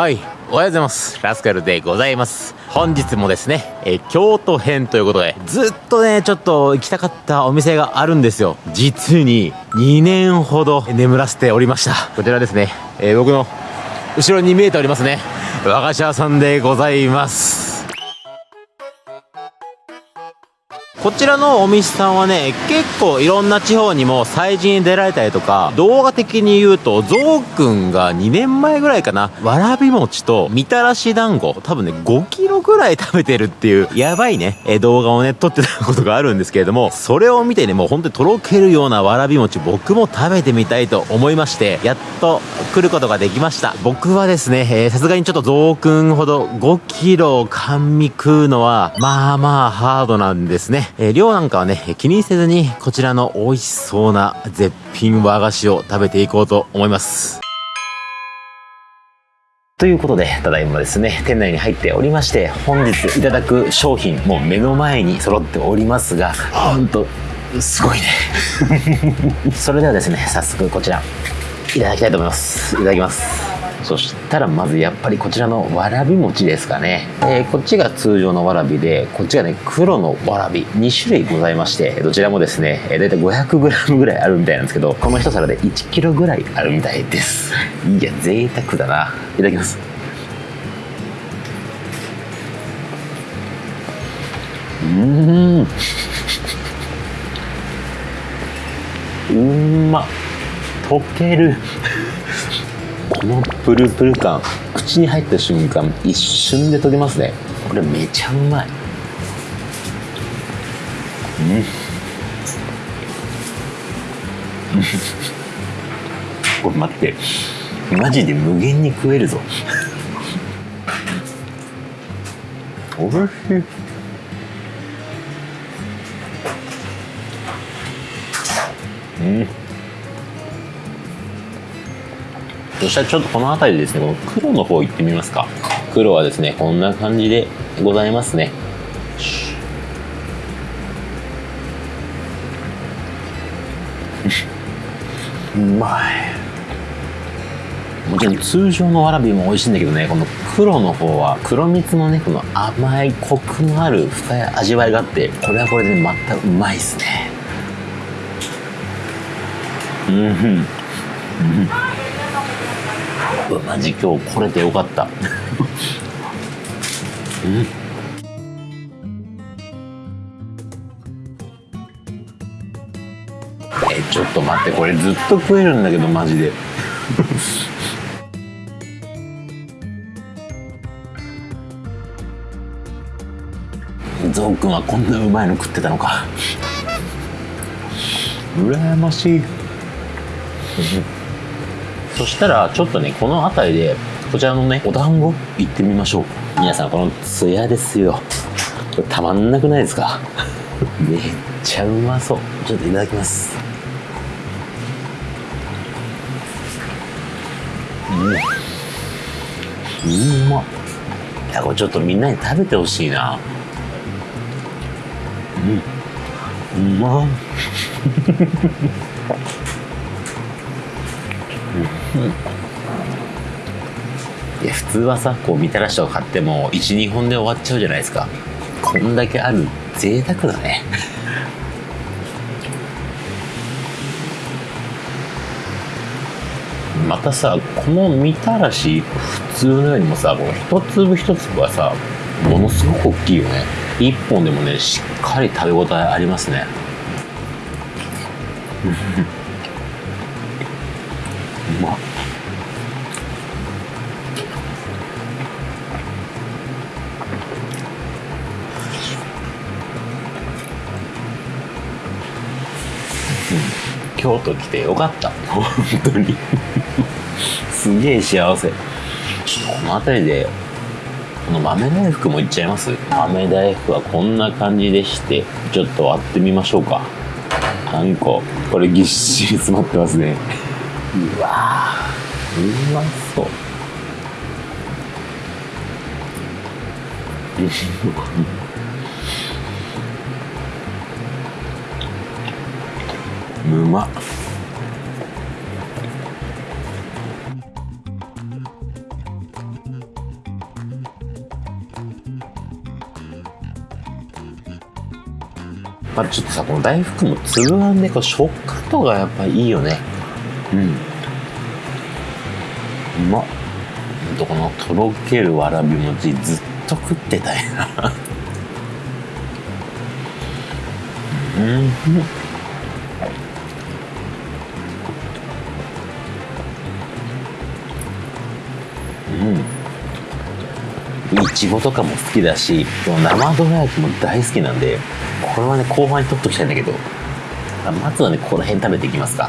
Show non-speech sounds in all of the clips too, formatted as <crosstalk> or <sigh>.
はい。おはようございます。ラスカルでございます。本日もですね、え京都編ということでずっとねちょっと行きたかったお店があるんですよ。実に2年ほど眠らせておりました。こちらですね、えー、僕の後ろに見えておりますね。和菓子屋さんでございます。こちらのお店さんはね、結構いろんな地方にも催事に出られたりとか、動画的に言うと、ゾウくんが2年前ぐらいかな、わらび餅とみたらし団子、多分ね、5キロぐらい食べてるっていう、やばいね、え動画をね、撮ってたことがあるんですけれども、それを見てね、もう本当にとろけるようなわらび餅、僕も食べてみたいと思いまして、やっと来ることができました。僕はですね、えさすがにちょっとゾウくんほど5キロ甘味食うのは、まあまあハードなんですね。えー、量なんかはね、気にせずに、こちらの美味しそうな絶品和菓子を食べていこうと思います。ということで、ただいまですね、店内に入っておりまして、本日いただく商品、もう目の前に揃っておりますが、ほんと、すごいね。<laughs> それではですね、早速こちら、いただきたいと思います。いただきます。そしたらまずやっぱりこちらのわらび餅ですかね、えー、こっちが通常のわらびでこっちがね黒のわらび。2種類ございましてどちらもですね、えー、大体 500g ぐらいあるみたいなんですけどこの一皿で 1kg ぐらいあるみたいです。いや贅沢だな。いただきます。うん。うんま溶けるこのプルプル感口に入った瞬間一瞬で溶けますね。これめちゃうまい。うん。これ待って。マジで無限に食えるぞ。おいしい。うんそしたらちょっとこの辺りでですね、この黒の方行ってみますか。黒はですね、こんな感じでございますね。うまい。もちろん通常のわらびも美味しいんだけどね、この黒の方は黒蜜のね、この甘いコクのある深い味わいがあって、これはこれで、ね、またうまいっすね。うん。うんうマジ今日来れてよかった。<laughs> うん。えちょっと待ってこれずっと食えるんだけどマジで。<laughs> ゾウくんはこんなうまいの食ってたのか。羨ましい。そしたらちょっとねこの辺りでこちらのねお団子行ってみましょう。皆さんこのツヤですよ。これたまんなくないですか？<laughs> めっちゃうまそう。ちょっといただきます。うん。うんまっ。いやこれちょっとみんなに食べてほしいな。うん。うまっ。いや普通はさこうみたらしとか買っても12本で終わっちゃうじゃないですか。こんだけある贅沢だね。またさこのみたらし普通のよりもさこの一粒一粒はさものすごく大きいよね。一本でもねしっかり食べ応えありますね。京都来てよかった。本当に。すげえ幸せ。この辺りでこの豆大福もいっちゃいます？豆大福はこんな感じでしてちょっと割ってみましょうか。何個ここれぎっしり詰まってますね。うわうまそうう。<laughs> うまっ。あ、ちょっとさこの大福も粒あんでこう食感とかやっぱいいよね。うん。うまっ。とこのとろけるわらび餅ずっと食ってたいな。うん。うん。いちごとかも好きだし生どら焼きも大好きなんでこれはね後半に取っときたいんだけどまずはねこの辺食べていきますか。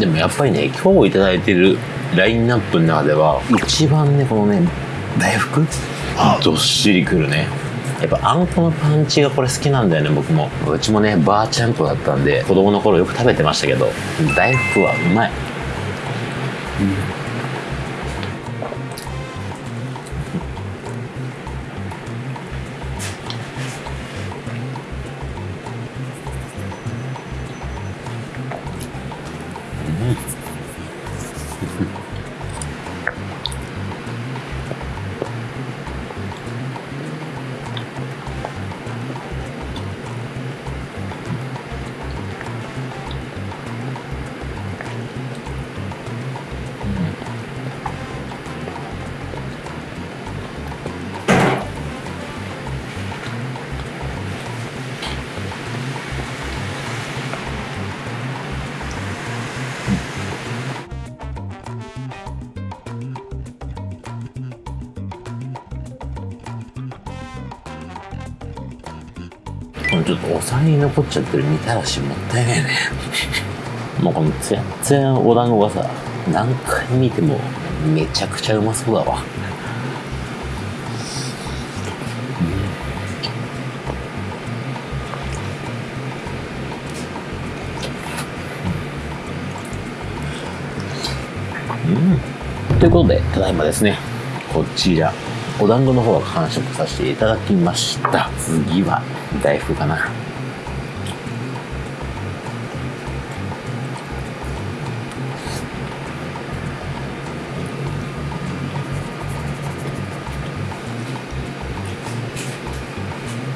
でもやっぱりね今日いただいてるラインナップの中では一番ねこのね大福？どっしりくるね。やっぱあんこのパンチがこれ好きなんだよね僕も。うちもねバーチャンコだったんで子供の頃よく食べてましたけど大福はうまい、específico. ちょっとお皿に残っちゃってるみたらしもったいないね。もうこのツヤツヤお団子がさ何回見てもめちゃくちゃうまそうだわ。うん、ということでただいまですね。こちら。お団子の方は完食させていただきました。次は大福かな。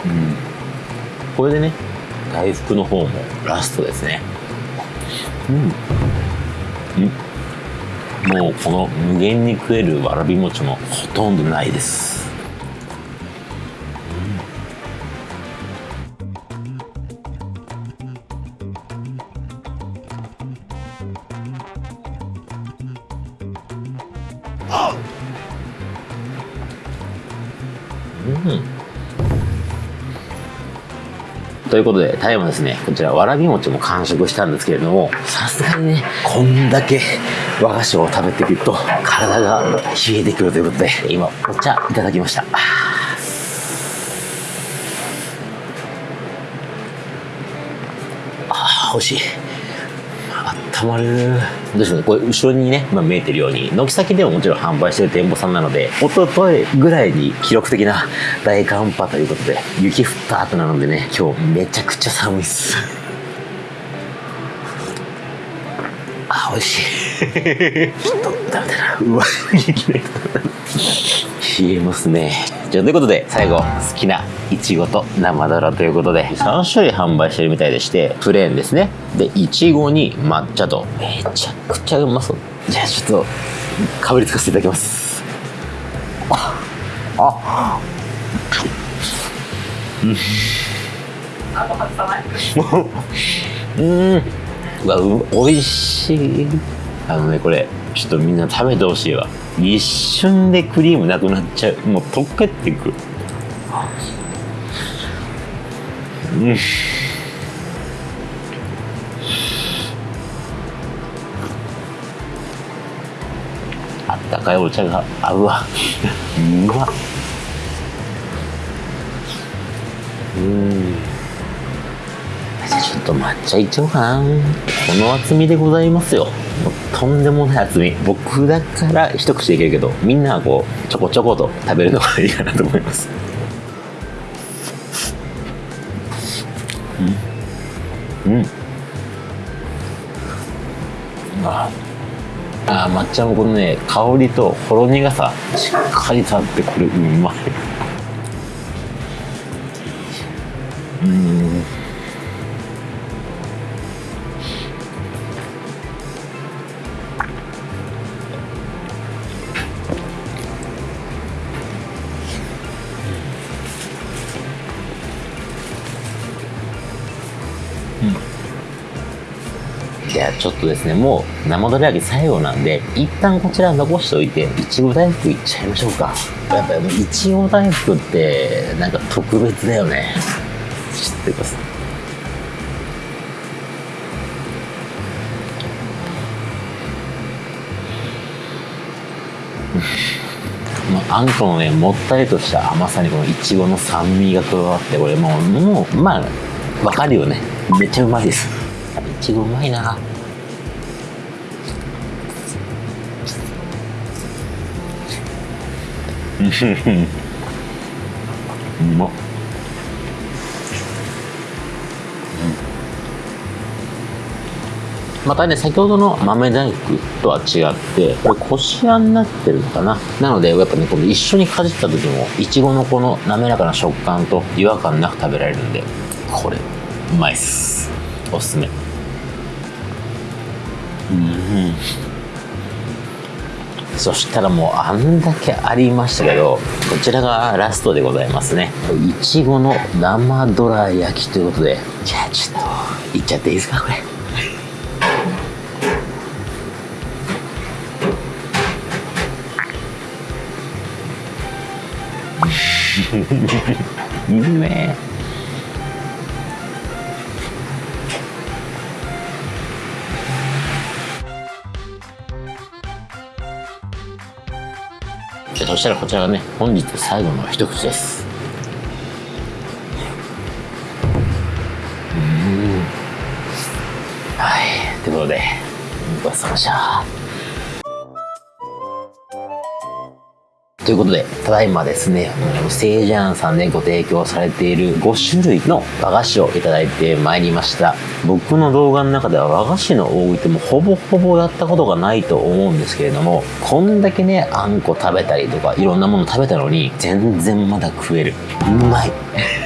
うん。これでね大福の方もラストですね。うん、うん。もうこの無限に食えるわらび餅もほとんどないです、うん、ということで、タイもですね、こちらわらび餅も完食したんですけれども、さすがにね、こんだけ和菓子を食べていくと、体が冷えてくるということで、今、お茶いただきました。ああ、美味しいあっ。たまるどうしようこれ後ろにね、まあ、見えてるように軒先でももちろん販売してる店舗さんなので一昨日ぐらいに記録的な大寒波ということで雪降った後なのでね今日めちゃくちゃ寒いっすあ美味しい <laughs> ちょっとダメだな。うわ冷えますね。じゃあということで最後好きないちごと生ドラということで3種類販売してるみたいでしてプレーンですね。でいちごに抹茶と。めちゃくちゃうまそう。じゃあちょっとかぶりつかせていただきます。ああ。うん。うわうおいしい。あのねこれちょっとみんな食べてほしいわ。一瞬でクリームなくなっちゃう。もう溶けていく。うん。あったかいお茶が合うわ。<laughs> うわうん。じゃあちょっと抹茶いっちゃおうかな。この厚みでございますよ。とんでもない厚み。僕だから一口でいけるけどみんなはこうちょこちょこと食べるのがいいかなと思います。うん。うん。ああ抹茶もこのね香りとほろ苦さしっかり立ってこれうまい。うん。ちょっとですねもう生どら焼き最後なんで一旦こちら残しておいていちご大福いっちゃいましょうか。やっぱりいちご大福ってなんか特別だよね。知ってくださいもうあんこのねもったりとした甘さにこのいちごの酸味が加わってこれもうもうまあわかるよね。めっちゃうまいです。いちごうまいな。うまっまたね先ほどの豆大福とは違ってこれこしあん。になってるのかななのでやっぱねこの一緒にかじった時もいちごのこの滑らかな食感と違和感なく食べられるん。でこれうまいっすおすすめうん。そしたらもうあんだけありましたけどこちらがラストでございますね。いちごの生どら焼きということで。じゃあちょっといっちゃっていいですかこれ。いいねそしたらこちらがね本日最後の一口です。うん。はい。ということでごちそうさまでした。ということで、ただいまですね、セージャーンさんでご提供されている5種類の和菓子をいただいてまいりました。僕の動画の中では和菓子の多いってもうほぼほぼやったことがないと思うんですけれども、こんだけね、あんこ食べたりとか、いろんなもの食べたのに、全然まだ食える。うまい。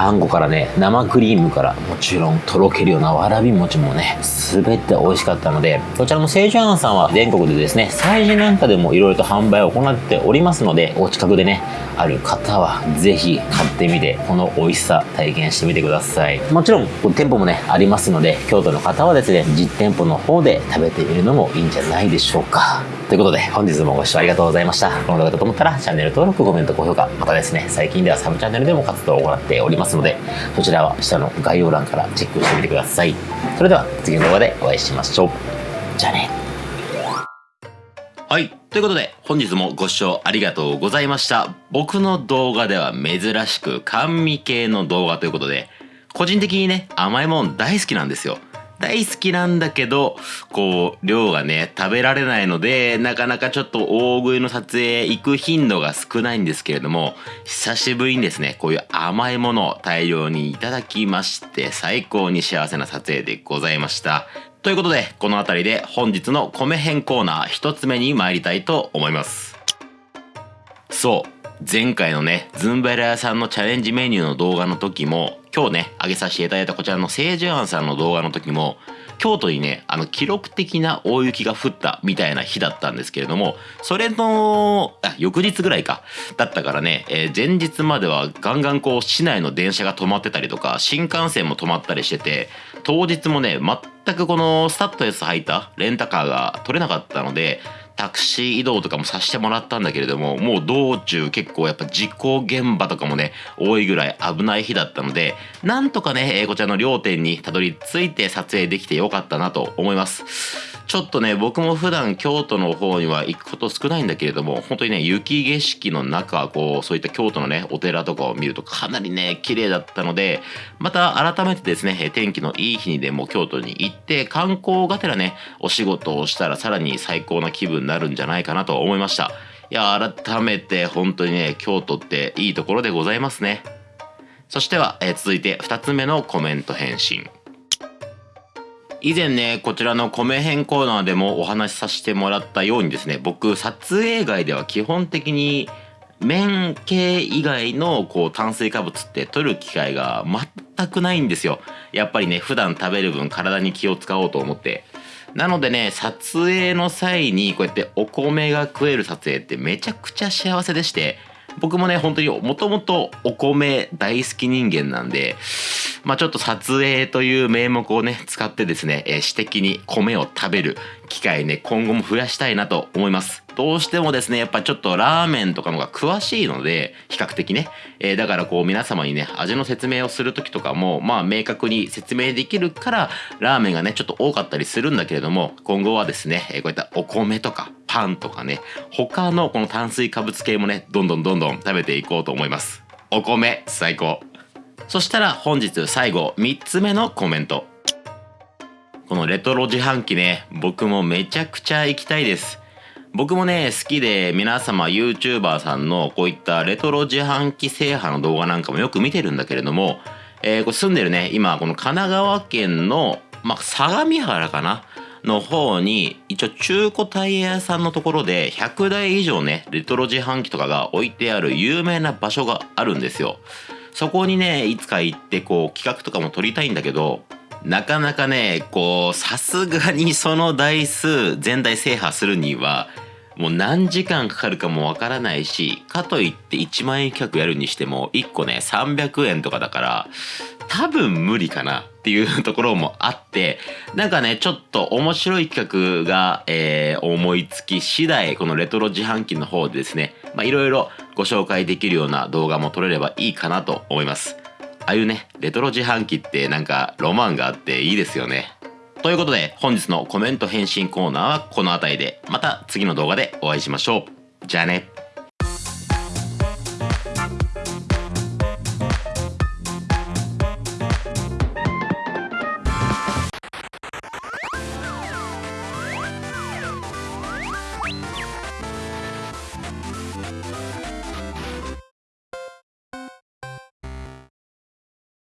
あんこからね生クリームからもちろんとろけるようなわらび餅もね全て美味しかったのでこちらの清純庵さんは全国でですね催事なんかでもいろいろと販売を行っておりますのでお近くでねある方はぜひ買ってみてこの美味しさ体験してみてください。もちろん。店舗もねありますので京都の方はですね実店舗の方で食べてみるのもいいんじゃないでしょうか。ということで本日もご視聴ありがとうございました。この動画だと思ったらチャンネル登録コメント高評価またですね最近ではサブチャンネルでも活動を行っておりますのでそちらは下の概要欄からチェックしてみてください。それでは次の動画でお会いしましょう。じゃあね。はい。ということで、本日もご視聴ありがとうございました。僕の動画では珍しく甘味系の動画ということで、個人的にね、甘いもん大好きなんですよ。大好きなんだけど、こう、量がね、食べられないので、なかなかちょっと大食いの撮影行く頻度が少ないんですけれども、久しぶりにですね、こういう甘いものを大量にいただきまして、最高に幸せな撮影でございました。ということで、この辺りで本日の米編コーナー一つ目に参りたいと思います。そう。前回のね、ズンベラ屋さんのチャレンジメニューの動画の時も、今日ね、上げさせていただいたこちらの清純庵さんの動画の時も、京都にね、あの、記録的な大雪が降ったみたいな日だったんですけれども、それの、あ、翌日ぐらいか、だったからね、えー前日まではガンガンこう、市内の電車が止まってたりとか、新幹線も止まったりしてて、当日もね、全くこのスタッドレス履いたレンタカーが取れなかったので、タクシー移動とかもさせてもらったんだけれどももう道中結構やっぱ事故現場とかもね多いぐらい危ない日だったのでなんとかねこちらの両店にたどり着いて撮影できてよかったなと思います。ちょっとね僕も普段京都の方には行くこと少ないんだけれども本当にね雪景色の中こうそういった京都のねお寺とかを見るとかなりね綺麗だったのでまた改めてですね天気のいい日にでも京都に行って観光がてらねお仕事をしたらさらに最高な気分になるんじゃないかなと思いました。いや改めて本当にね京都っていいところでございますね。そしては、え、続いて2つ目のコメント返信。以前ねこちらの米編コーナーでもお話しさせてもらったようにですね僕撮影外では基本的に麺系以外のこう炭水化物って取る機会が全くないんですよ。やっぱりね普段食べる分体に気を使おうと思って。なのでね撮影の際にこうやってお米が食える撮影ってめちゃくちゃ幸せでして僕もね本当にもともとお米大好き人間なんでまあ、ちょっと撮影という名目をね使ってですね、えー、私的に米を食べる機会ね今後も増やしたいなと思います。どうしてもですねやっぱちょっとラーメンとかのが詳しいので比較的ね、えー、だからこう皆様にね味の説明をする時とかもまあ明確に説明できるからラーメンがねちょっと多かったりするんだけれども今後はですね、え、こういったお米とかパンとかね他のこの炭水化物系もねどんどんどんどん食べていこうと思います。お米最高。そしたら本日最後3つ目のコメント。このレトロ自販機ね僕もめちゃくちゃ行きたいです。僕もね好きで皆様 YouTuber さんのこういったレトロ自販機制覇の動画なんかもよく見てるんだけれども、えー、これ住んでるね今この神奈川県の、まあ、相模原かなの方に一応中古タイヤ屋さんのところで100台以上ねレトロ自販機とかが置いてある有名な場所があるんですよ。そこにねいつか行ってこう企画とかも撮りたいんだけどなかなかねこうさすがにその台数全体制覇するにはもう何時間かかるかもわからないしかといって1万円企画やるにしても1個ね300円とかだから多分無理かなっていうところもあってなんかねちょっと面白い企画が、えー、思いつき次第このレトロ自販機の方でですねいろいろご紹介できるような動画も撮れればいいかなと思います。ああいうねレトロ自販機ってなんかロマンがあっていいですよね。ということで本日のコメント返信コーナーはこの辺りでまた次の動画でお会いしましょう。じゃあね。